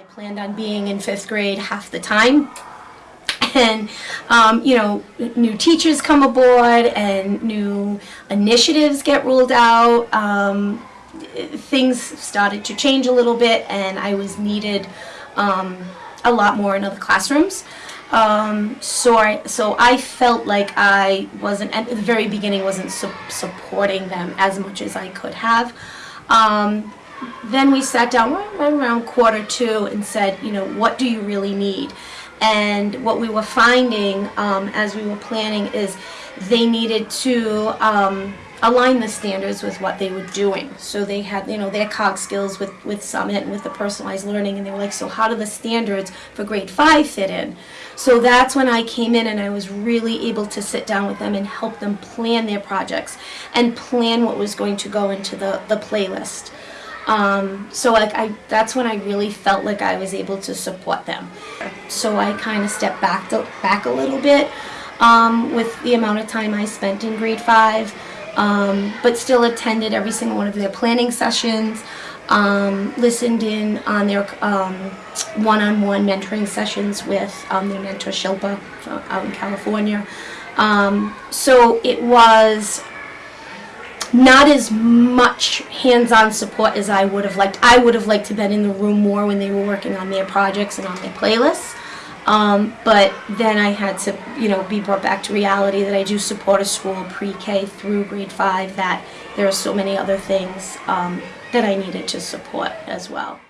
I planned on being in fifth grade half the time. And, um, you know, new teachers come aboard and new initiatives get rolled out. Um, things started to change a little bit and I was needed um, a lot more in other classrooms. Um, so I so I felt like I wasn't at the very beginning wasn't su supporting them as much as I could have. Um, then we sat down right, around quarter two and said, you know, what do you really need? And what we were finding um, as we were planning is they needed to um, align the standards with what they were doing. So they had, you know, their cog skills with, with Summit and with the personalized learning, and they were like, so how do the standards for grade five fit in? So that's when I came in and I was really able to sit down with them and help them plan their projects and plan what was going to go into the, the playlist. Um, so like I, that's when I really felt like I was able to support them. So I kind of stepped back, back a little bit um, with the amount of time I spent in grade five, um, but still attended every single one of their planning sessions, um, listened in on their um, one-on-one mentoring sessions with um, their mentor Shilpa out in California. So it was not as much hands-on support as I would have liked. I would have liked to been in the room more when they were working on their projects and on their playlists. Um, but then I had to, you know, be brought back to reality that I do support a school pre-K through grade five that there are so many other things um, that I needed to support as well.